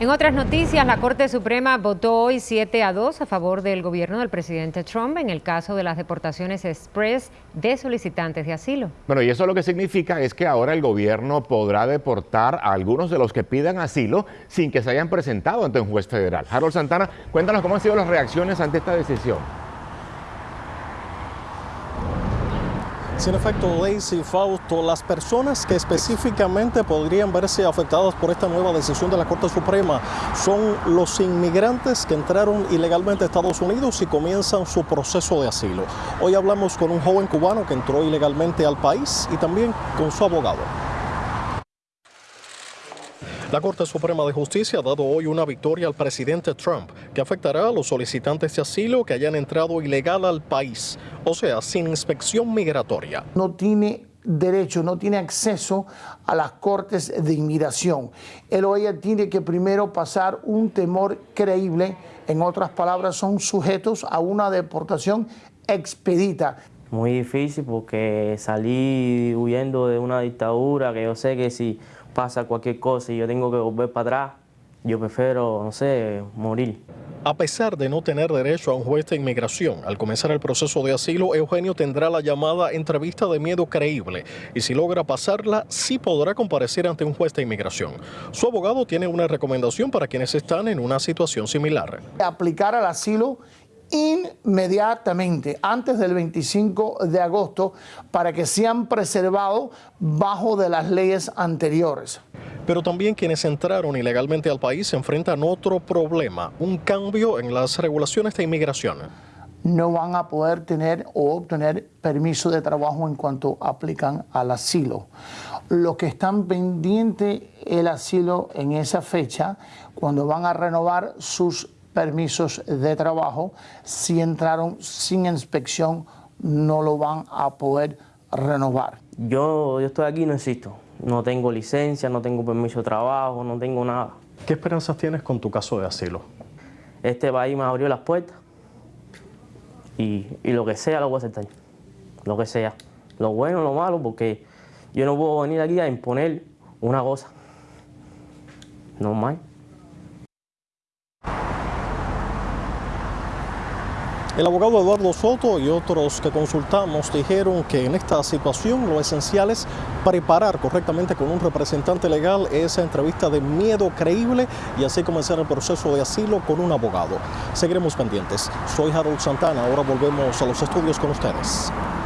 En otras noticias, la Corte Suprema votó hoy 7 a 2 a favor del gobierno del presidente Trump en el caso de las deportaciones express de solicitantes de asilo. Bueno, y eso lo que significa es que ahora el gobierno podrá deportar a algunos de los que pidan asilo sin que se hayan presentado ante un juez federal. Harold Santana, cuéntanos cómo han sido las reacciones ante esta decisión. Sin efecto, Lacey Fausto, las personas que específicamente podrían verse afectadas por esta nueva decisión de la Corte Suprema son los inmigrantes que entraron ilegalmente a Estados Unidos y comienzan su proceso de asilo. Hoy hablamos con un joven cubano que entró ilegalmente al país y también con su abogado. La Corte Suprema de Justicia ha dado hoy una victoria al presidente Trump que afectará a los solicitantes de asilo que hayan entrado ilegal al país, o sea, sin inspección migratoria. No tiene derecho, no tiene acceso a las cortes de inmigración. Él o ella tiene que primero pasar un temor creíble, en otras palabras, son sujetos a una deportación expedita. Muy difícil porque salí huyendo de una dictadura que yo sé que si pasa cualquier cosa y yo tengo que volver para atrás, yo prefiero, no sé, morir. A pesar de no tener derecho a un juez de inmigración, al comenzar el proceso de asilo, Eugenio tendrá la llamada entrevista de miedo creíble y si logra pasarla, sí podrá comparecer ante un juez de inmigración. Su abogado tiene una recomendación para quienes están en una situación similar. Aplicar al asilo inmediatamente, antes del 25 de agosto, para que sean preservados bajo de las leyes anteriores. Pero también quienes entraron ilegalmente al país se enfrentan otro problema, un cambio en las regulaciones de inmigración. No van a poder tener o obtener permiso de trabajo en cuanto aplican al asilo. Los que están pendientes el asilo en esa fecha, cuando van a renovar sus permisos de trabajo, si entraron sin inspección, no lo van a poder renovar. Yo, yo estoy aquí no existo. No tengo licencia, no tengo permiso de trabajo, no tengo nada. ¿Qué esperanzas tienes con tu caso de asilo? Este país me abrió las puertas y, y lo que sea lo voy a aceptar. Lo que sea. Lo bueno, lo malo, porque yo no puedo venir aquí a imponer una cosa. No El abogado Eduardo Soto y otros que consultamos dijeron que en esta situación lo esencial es preparar correctamente con un representante legal esa entrevista de miedo creíble y así comenzar el proceso de asilo con un abogado. Seguiremos pendientes. Soy Harold Santana, ahora volvemos a los estudios con ustedes.